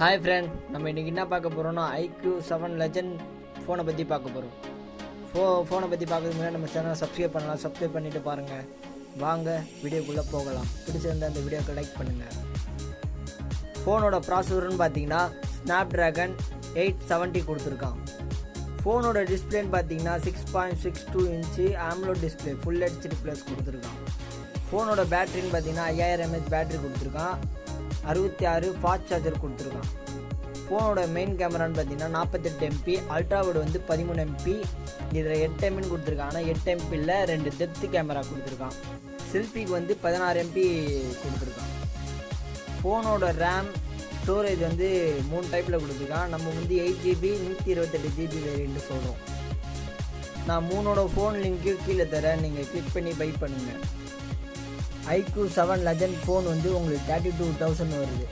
Hi friend நம்ம இன்றைக்கி என்ன பார்க்க போகிறோம்னா ஐக்யூ செவன் லெஜண்ட் ஃபோனை பற்றி பார்க்க போகிறோம் ஃபோ ஃபோனை பற்றி பார்க்கறதுக்கு முன்னாடி நம்ம சேனலை சப்ஸ்கிரைப் பண்ணலாம். சப்ஸ்கிரைப் பண்ணிவிட்டு பாருங்கள் வாங்க வீடியோக்குள்ளே போகலாம். பிடிச்சிருந்தா அந்த வீடியோக்கு லைக் பண்ணுங்கள் ஃபோனோட ப்ராசஸர்னு பார்த்தீங்கன்னா ஸ்னாப் ட்ராகன் எயிட் செவன்ட்டி கொடுத்துருக்கான். ஃபோனோட டிஸ்பிளேன்னு பார்த்தீங்கன்னா six point six two inch AMOLED display full HD plus கொடுத்துருக்கான். ஃபோனோட பேட்டரின்னு பார்த்தீங்கன்னா ஐயாயிரம் எம்ஹெச் பேட்டரி கொடுத்துருக்கான். அறுபத்தி ஆறு ஃபாஸ்ட் சார்ஜர் கொடுத்துருக்கான். ஃபோனோட மெயின் கேமரான்னு பார்த்தீங்கன்னா நாற்பத்தெட்டு எம்பி அல்ட்ராவோட வந்து பதிமூணு எம்பி இதில் எட்டு எம்பின்னு கொடுத்துருக்கான். ஆனால் எட்டு எம்பியில் ரெண்டு டெப்த்து கேமரா கொடுத்துருக்கான். செல்ஃபிக்கு வந்து பதினாறு எம்பி கொடுத்துருக்கான். ஃபோனோட ரேம் ஸ்டோரேஜ் வந்து மூணு டைப்பில் கொடுத்துருக்கான். நம்ம வந்து எயிட் ஜிபி நூற்றி இருபத்தெட்டு ஜிபி வேரியன்ட்டு சொல்கிறோம் நான் மூணோட ஃபோன் லிங்க்கு கீழே தரேன். நீங்கள் கிளிக் பண்ணி பை பண்ணுங்கள் ஐக்யூ செவன் லெஜண்ட் ஃபோன் வந்து உங்களுக்கு தேர்ட்டி டூ தௌசண்ட் வருது.